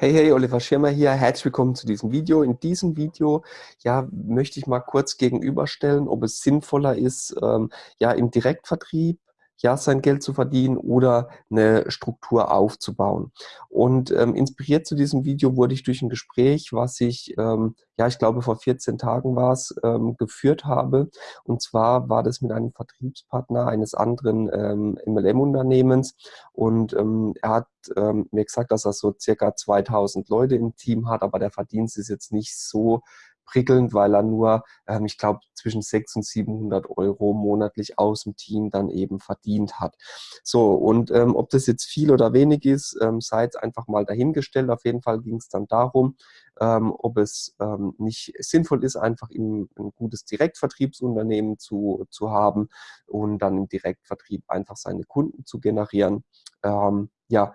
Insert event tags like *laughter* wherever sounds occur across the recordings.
Hey, hey, Oliver Schirmer hier. Herzlich willkommen zu diesem Video. In diesem Video ja, möchte ich mal kurz gegenüberstellen, ob es sinnvoller ist, ähm, ja, im Direktvertrieb ja, sein Geld zu verdienen oder eine Struktur aufzubauen. Und ähm, inspiriert zu diesem Video wurde ich durch ein Gespräch, was ich, ähm, ja, ich glaube vor 14 Tagen war es, ähm, geführt habe. Und zwar war das mit einem Vertriebspartner eines anderen ähm, MLM-Unternehmens. Und ähm, er hat ähm, mir gesagt, dass er so circa 2000 Leute im Team hat, aber der Verdienst ist jetzt nicht so prickelnd, weil er nur, ähm, ich glaube, zwischen 600 und 700 Euro monatlich aus dem Team dann eben verdient hat. So, und ähm, ob das jetzt viel oder wenig ist, ähm, sei jetzt einfach mal dahingestellt. Auf jeden Fall ging es dann darum, ähm, ob es ähm, nicht sinnvoll ist, einfach im, ein gutes Direktvertriebsunternehmen zu, zu haben und dann im Direktvertrieb einfach seine Kunden zu generieren. Ähm, ja,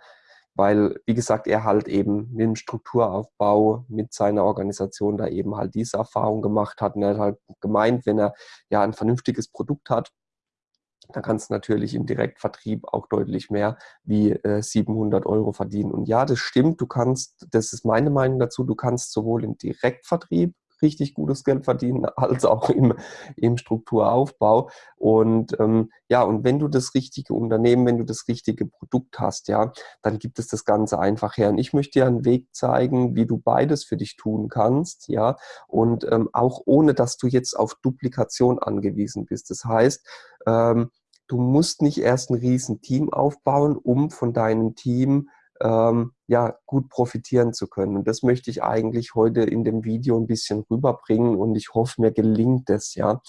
weil, wie gesagt, er halt eben mit dem Strukturaufbau, mit seiner Organisation da eben halt diese Erfahrung gemacht hat. Und er hat halt gemeint, wenn er ja ein vernünftiges Produkt hat, dann kannst du natürlich im Direktvertrieb auch deutlich mehr wie äh, 700 Euro verdienen. Und ja, das stimmt, du kannst, das ist meine Meinung dazu, du kannst sowohl im Direktvertrieb richtig gutes Geld verdienen, *laughs* als auch im, im Strukturaufbau. Und ähm, ja, und wenn du das richtige Unternehmen, wenn du das richtige Produkt hast, ja, dann gibt es das Ganze einfach her. Und ich möchte dir einen Weg zeigen, wie du beides für dich tun kannst, ja, und ähm, auch ohne, dass du jetzt auf Duplikation angewiesen bist. Das heißt, ähm, du musst nicht erst ein riesen Team aufbauen, um von deinem Team ähm, ja, gut profitieren zu können. Und das möchte ich eigentlich heute in dem Video ein bisschen rüberbringen und ich hoffe, mir gelingt es, ja.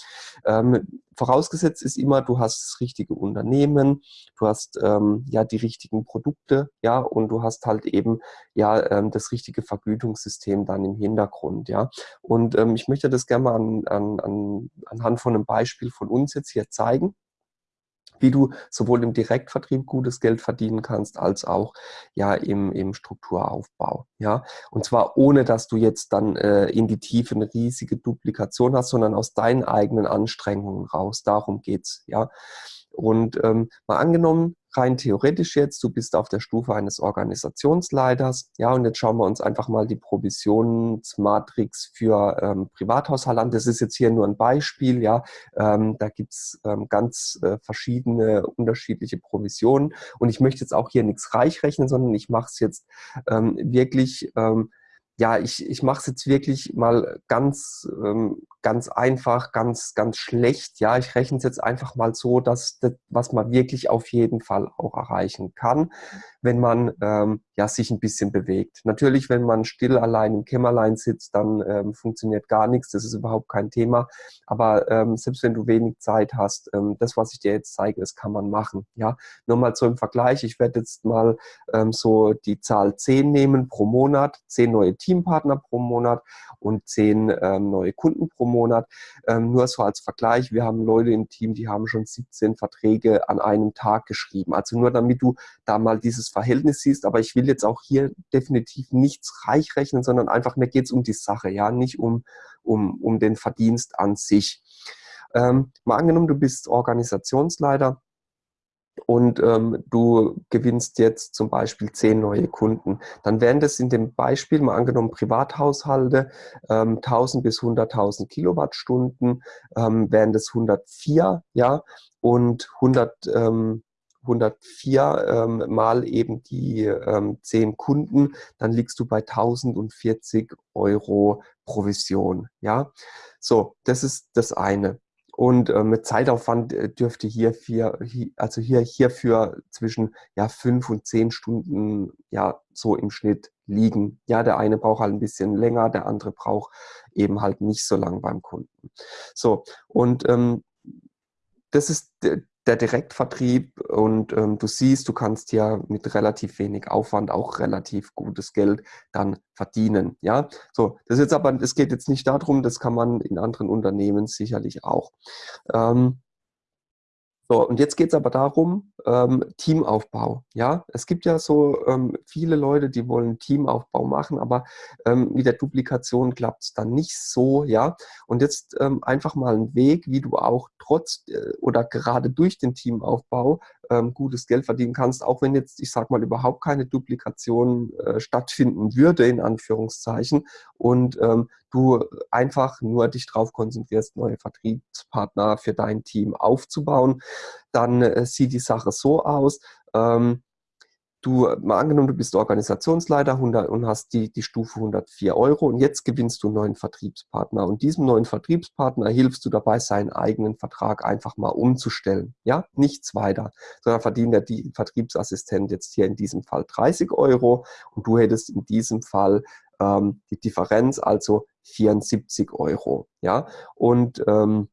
Ähm, vorausgesetzt ist immer, du hast das richtige Unternehmen, du hast ähm, ja die richtigen Produkte, ja, und du hast halt eben ja ähm, das richtige Vergütungssystem dann im Hintergrund, ja. Und ähm, ich möchte das gerne mal an, an, an, anhand von einem Beispiel von uns jetzt hier zeigen wie du sowohl im Direktvertrieb gutes Geld verdienen kannst, als auch ja im, im Strukturaufbau. Ja? Und zwar ohne, dass du jetzt dann äh, in die Tiefe eine riesige Duplikation hast, sondern aus deinen eigenen Anstrengungen raus. Darum geht's. Ja? Und ähm, mal angenommen, rein theoretisch jetzt, du bist auf der Stufe eines Organisationsleiters. Ja, und jetzt schauen wir uns einfach mal die Provisionsmatrix für ähm, Privathaushalte an. Das ist jetzt hier nur ein Beispiel. Ja, ähm, da gibt's ähm, ganz äh, verschiedene unterschiedliche Provisionen. Und ich möchte jetzt auch hier nichts reichrechnen, sondern ich mache es jetzt ähm, wirklich ähm, ja, ich, ich mache es jetzt wirklich mal ganz, ähm, ganz einfach, ganz, ganz schlecht. Ja, ich rechne es jetzt einfach mal so, dass das, was man wirklich auf jeden Fall auch erreichen kann, wenn man ähm, ja, sich ein bisschen bewegt. Natürlich, wenn man still allein im Kämmerlein sitzt, dann ähm, funktioniert gar nichts. Das ist überhaupt kein Thema. Aber ähm, selbst wenn du wenig Zeit hast, ähm, das, was ich dir jetzt zeige, das kann man machen. Ja, nur mal so im Vergleich. Ich werde jetzt mal ähm, so die Zahl 10 nehmen pro Monat, 10 neue Teampartner pro Monat und 10 ähm, neue Kunden pro Monat. Ähm, nur so als Vergleich. Wir haben Leute im Team, die haben schon 17 Verträge an einem Tag geschrieben. Also nur damit du da mal dieses Verhältnis siehst. Aber ich will will jetzt auch hier definitiv nichts reich rechnen, sondern einfach, mir geht es um die Sache, ja, nicht um, um, um den Verdienst an sich. Ähm, mal angenommen, du bist Organisationsleiter und ähm, du gewinnst jetzt zum Beispiel zehn neue Kunden, dann wären das in dem Beispiel mal angenommen Privathaushalte ähm, 1000 bis 100.000 Kilowattstunden, ähm, wären das 104, ja, und 100, ähm, 104 ähm, mal eben die ähm, 10 Kunden, dann liegst du bei 1040 Euro Provision. Ja, so, das ist das eine. Und äh, mit Zeitaufwand äh, dürfte hier, vier, also hier hierfür zwischen ja, fünf und zehn Stunden ja so im Schnitt liegen. Ja, der eine braucht halt ein bisschen länger, der andere braucht eben halt nicht so lang beim Kunden. So, und ähm, das ist der Direktvertrieb und ähm, du siehst, du kannst ja mit relativ wenig Aufwand auch relativ gutes Geld dann verdienen. Ja, so das ist jetzt aber, es geht jetzt nicht darum, das kann man in anderen Unternehmen sicherlich auch. Ähm, so, und jetzt geht es aber darum, ähm, Teamaufbau. Ja, es gibt ja so ähm, viele Leute, die wollen Teamaufbau machen, aber ähm, mit der Duplikation klappt es dann nicht so. Ja, und jetzt ähm, einfach mal ein Weg, wie du auch trotz äh, oder gerade durch den Teamaufbau ähm, gutes Geld verdienen kannst, auch wenn jetzt, ich sag mal, überhaupt keine Duplikation äh, stattfinden würde, in Anführungszeichen, und ähm, du einfach nur dich darauf konzentrierst, neue Vertriebspartner für dein Team aufzubauen, dann äh, sieht die Sache so aus. Ähm, du, mal angenommen, du bist Organisationsleiter 100, und hast die, die Stufe 104 Euro und jetzt gewinnst du einen neuen Vertriebspartner und diesem neuen Vertriebspartner hilfst du dabei, seinen eigenen Vertrag einfach mal umzustellen. Ja, nichts weiter, sondern verdient der die Vertriebsassistent jetzt hier in diesem Fall 30 Euro und du hättest in diesem Fall ähm, die Differenz, also 74 Euro. Ja, und ähm,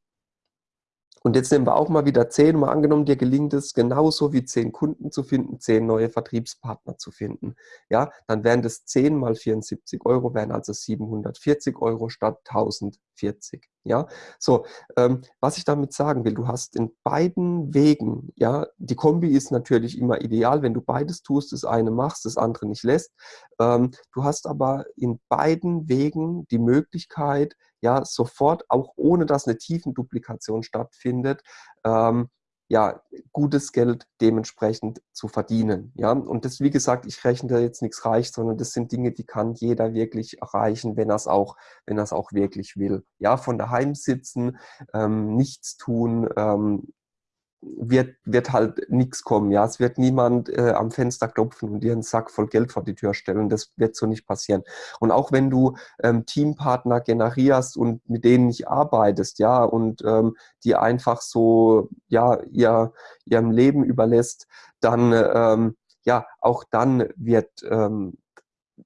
und jetzt nehmen wir auch mal wieder zehn. Mal angenommen, dir gelingt es genauso wie zehn Kunden zu finden, zehn neue Vertriebspartner zu finden. Ja, dann wären das 10 mal 74 Euro, wären also 740 Euro statt 1040. Ja, so, ähm, was ich damit sagen will, du hast in beiden Wegen, ja, die Kombi ist natürlich immer ideal, wenn du beides tust, das eine machst, das andere nicht lässt. Ähm, du hast aber in beiden Wegen die Möglichkeit, ja, sofort, auch ohne dass eine Tiefenduplikation stattfindet, ähm, ja, gutes Geld dementsprechend zu verdienen. Ja, und das, wie gesagt, ich rechne da jetzt nichts reich, sondern das sind Dinge, die kann jeder wirklich erreichen, wenn er es auch, auch wirklich will. Ja, von daheim sitzen, ähm, nichts tun, ähm, wird, wird halt nichts kommen. Ja, es wird niemand äh, am Fenster klopfen und dir einen Sack voll Geld vor die Tür stellen. Das wird so nicht passieren. Und auch wenn du ähm, Teampartner generierst und mit denen nicht arbeitest, ja, und ähm, die einfach so, ja, ihr, ihrem Leben überlässt, dann, ähm, ja, auch dann wird, ähm,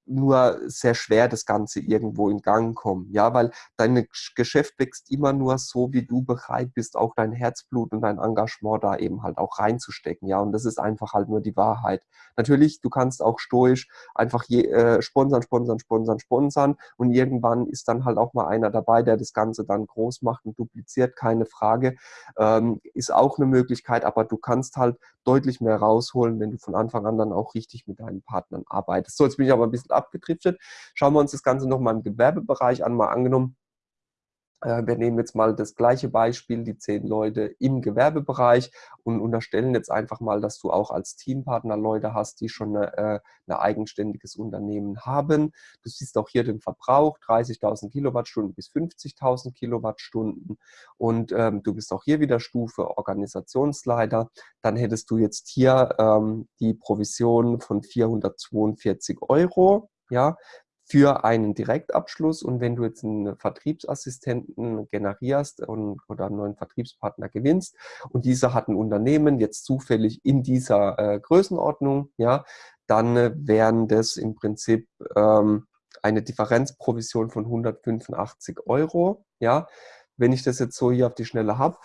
nur sehr schwer das Ganze irgendwo in Gang kommen. Ja, weil dein Geschäft wächst immer nur so, wie du bereit bist, auch dein Herzblut und dein Engagement da eben halt auch reinzustecken. Ja, und das ist einfach halt nur die Wahrheit. Natürlich, du kannst auch stoisch einfach je, äh, sponsern, sponsern, sponsern, sponsern und irgendwann ist dann halt auch mal einer dabei, der das Ganze dann groß macht und dupliziert, keine Frage. Ähm, ist auch eine Möglichkeit, aber du kannst halt deutlich mehr rausholen, wenn du von Anfang an dann auch richtig mit deinen Partnern arbeitest. So, jetzt bin ich aber ein bisschen abgedriftet. Schauen wir uns das Ganze nochmal im Gewerbebereich an. Mal angenommen, wir nehmen jetzt mal das gleiche Beispiel, die zehn Leute im Gewerbebereich und unterstellen jetzt einfach mal, dass du auch als Teampartner Leute hast, die schon äh, ein eigenständiges Unternehmen haben. Du siehst auch hier den Verbrauch, 30.000 Kilowattstunden bis 50.000 Kilowattstunden und ähm, du bist auch hier wieder Stufe Organisationsleiter. Dann hättest du jetzt hier ähm, die Provision von 442 Euro. Ja, für einen Direktabschluss. Und wenn du jetzt einen Vertriebsassistenten generierst und, oder einen neuen Vertriebspartner gewinnst und dieser hat ein Unternehmen jetzt zufällig in dieser äh, Größenordnung, ja, dann äh, wären das im Prinzip ähm, eine Differenzprovision von 185 Euro, ja, wenn ich das jetzt so hier auf die Schnelle habe.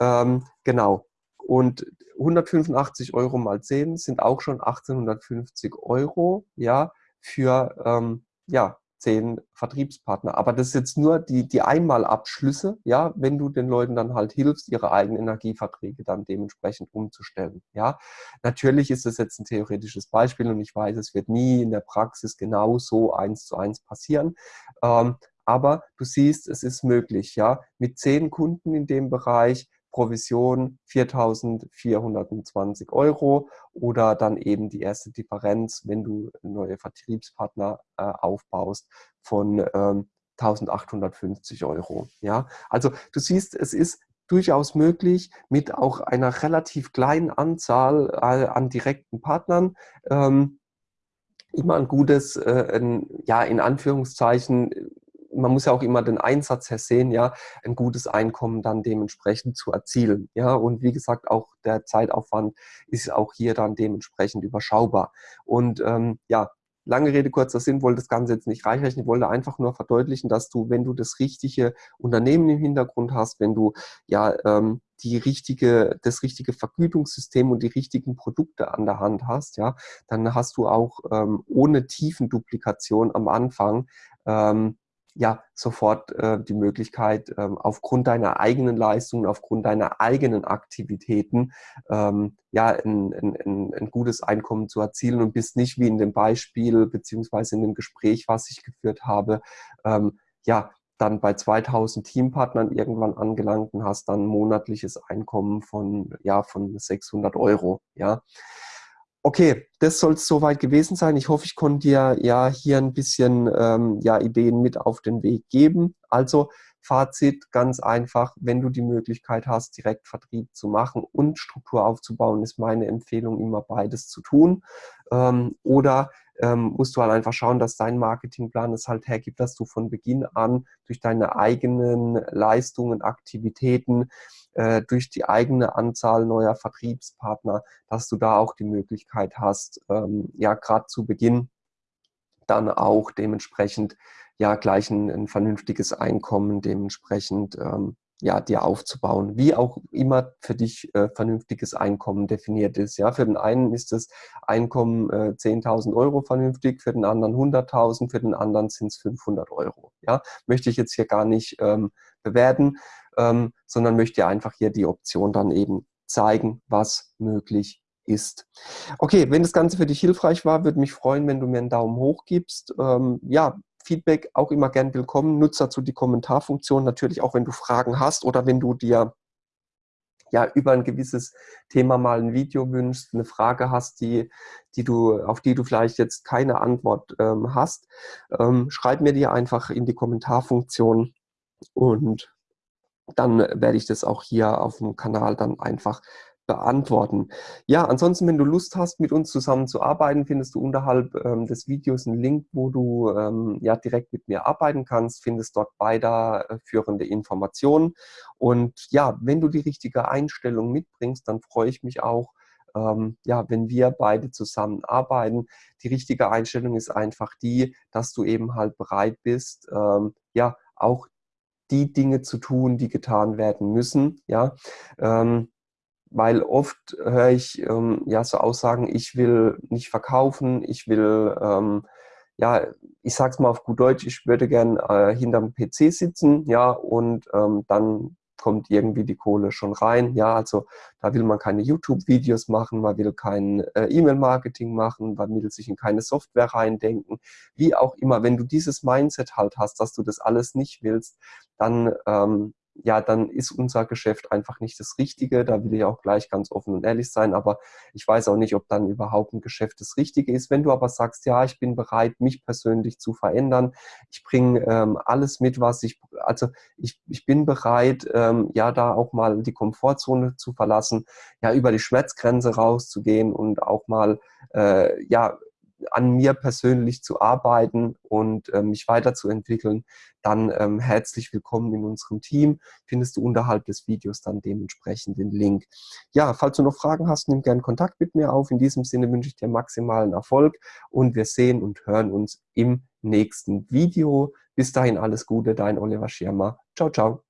Ähm, genau. Und 185 Euro mal 10 sind auch schon 1850 Euro, ja, für ähm, ja, zehn Vertriebspartner. Aber das ist jetzt nur die, die Einmalabschlüsse, ja, wenn du den Leuten dann halt hilfst, ihre eigenen Energieverträge dann dementsprechend umzustellen. Ja, natürlich ist das jetzt ein theoretisches Beispiel und ich weiß, es wird nie in der Praxis genau so eins zu eins passieren. Ähm, aber du siehst, es ist möglich, ja, mit zehn Kunden in dem Bereich Provision 4.420 Euro oder dann eben die erste Differenz, wenn du neue Vertriebspartner äh, aufbaust, von ähm, 1.850 Euro. Ja, also du siehst, es ist durchaus möglich, mit auch einer relativ kleinen Anzahl äh, an direkten Partnern ähm, immer ein gutes, äh, ein, ja, in Anführungszeichen, man muss ja auch immer den Einsatz hersehen, ja, ein gutes Einkommen dann dementsprechend zu erzielen. Ja, und wie gesagt, auch der Zeitaufwand ist auch hier dann dementsprechend überschaubar. Und ähm, ja, lange Rede, kurzer Sinn, wollte das Ganze jetzt nicht reichreichen. Ich wollte einfach nur verdeutlichen, dass du, wenn du das richtige Unternehmen im Hintergrund hast, wenn du ja ähm, die richtige, das richtige Vergütungssystem und die richtigen Produkte an der Hand hast, ja, dann hast du auch ähm, ohne Tiefenduplikation am Anfang ähm, ja sofort äh, die Möglichkeit, ähm, aufgrund deiner eigenen Leistungen, aufgrund deiner eigenen Aktivitäten, ähm, ja, ein, ein, ein, gutes Einkommen zu erzielen und bist nicht wie in dem Beispiel beziehungsweise in dem Gespräch, was ich geführt habe, ähm, ja, dann bei 2000 Teampartnern irgendwann angelangt und hast dann monatliches Einkommen von, ja, von 600 Euro. Ja. Okay, das soll es soweit gewesen sein. Ich hoffe, ich konnte dir ja hier ein bisschen ähm, ja, Ideen mit auf den Weg geben. Also Fazit ganz einfach, wenn du die Möglichkeit hast, Direktvertrieb zu machen und Struktur aufzubauen, ist meine Empfehlung, immer beides zu tun. Ähm, oder ähm, musst du halt einfach schauen, dass dein Marketingplan es halt hergibt, dass du von Beginn an durch deine eigenen Leistungen, Aktivitäten, äh, durch die eigene Anzahl neuer Vertriebspartner, dass du da auch die Möglichkeit hast, ähm, ja, gerade zu Beginn dann auch dementsprechend ja gleich ein, ein vernünftiges Einkommen dementsprechend ähm, ja, dir aufzubauen, wie auch immer für dich äh, vernünftiges Einkommen definiert ist. Ja, für den einen ist das Einkommen äh, 10.000 Euro vernünftig, für den anderen 100.000, für den anderen sind es 500 Euro. Ja, möchte ich jetzt hier gar nicht ähm, bewerten, ähm, sondern möchte einfach hier die Option dann eben zeigen, was möglich ist. Okay, wenn das Ganze für dich hilfreich war, würde mich freuen, wenn du mir einen Daumen hoch gibst. Ähm, ja, Feedback auch immer gern willkommen. Nutze dazu die Kommentarfunktion, natürlich auch, wenn du Fragen hast oder wenn du dir ja über ein gewisses Thema mal ein Video wünschst, eine Frage hast, die, die du, auf die du vielleicht jetzt keine Antwort ähm, hast, ähm, schreib mir die einfach in die Kommentarfunktion und dann werde ich das auch hier auf dem Kanal dann einfach beantworten. Ja, ansonsten, wenn du Lust hast, mit uns zusammen zu arbeiten, findest du unterhalb ähm, des Videos einen Link, wo du ähm, ja direkt mit mir arbeiten kannst, findest dort weiterführende äh, Informationen. Und ja, wenn du die richtige Einstellung mitbringst, dann freue ich mich auch, ähm, ja, wenn wir beide zusammen arbeiten. Die richtige Einstellung ist einfach die, dass du eben halt bereit bist, ähm, ja, auch die Dinge zu tun, die getan werden müssen, ja, ähm, weil oft höre ich ähm, ja so Aussagen, ich will nicht verkaufen, ich will, ähm, ja, ich sag's mal auf gut Deutsch, ich würde gern äh, hinterm PC sitzen, ja, und ähm, dann kommt irgendwie die Kohle schon rein. Ja, also da will man keine YouTube-Videos machen, man will kein äh, E-Mail-Marketing machen, man will sich in keine Software reindenken. Wie auch immer, wenn du dieses Mindset halt hast, dass du das alles nicht willst, dann ähm, ja, dann ist unser Geschäft einfach nicht das Richtige. Da will ich auch gleich ganz offen und ehrlich sein, aber ich weiß auch nicht, ob dann überhaupt ein Geschäft das Richtige ist. Wenn du aber sagst, ja, ich bin bereit, mich persönlich zu verändern, ich bringe ähm, alles mit, was ich, also ich, ich bin bereit, ähm, ja, da auch mal die Komfortzone zu verlassen, ja, über die Schmerzgrenze rauszugehen und auch mal, äh, ja, an mir persönlich zu arbeiten und äh, mich weiterzuentwickeln, dann ähm, herzlich willkommen in unserem Team. Findest du unterhalb des Videos dann dementsprechend den Link. Ja, falls du noch Fragen hast, nimm gerne Kontakt mit mir auf. In diesem Sinne wünsche ich dir maximalen Erfolg und wir sehen und hören uns im nächsten Video. Bis dahin alles Gute, dein Oliver Schirmer. Ciao, ciao.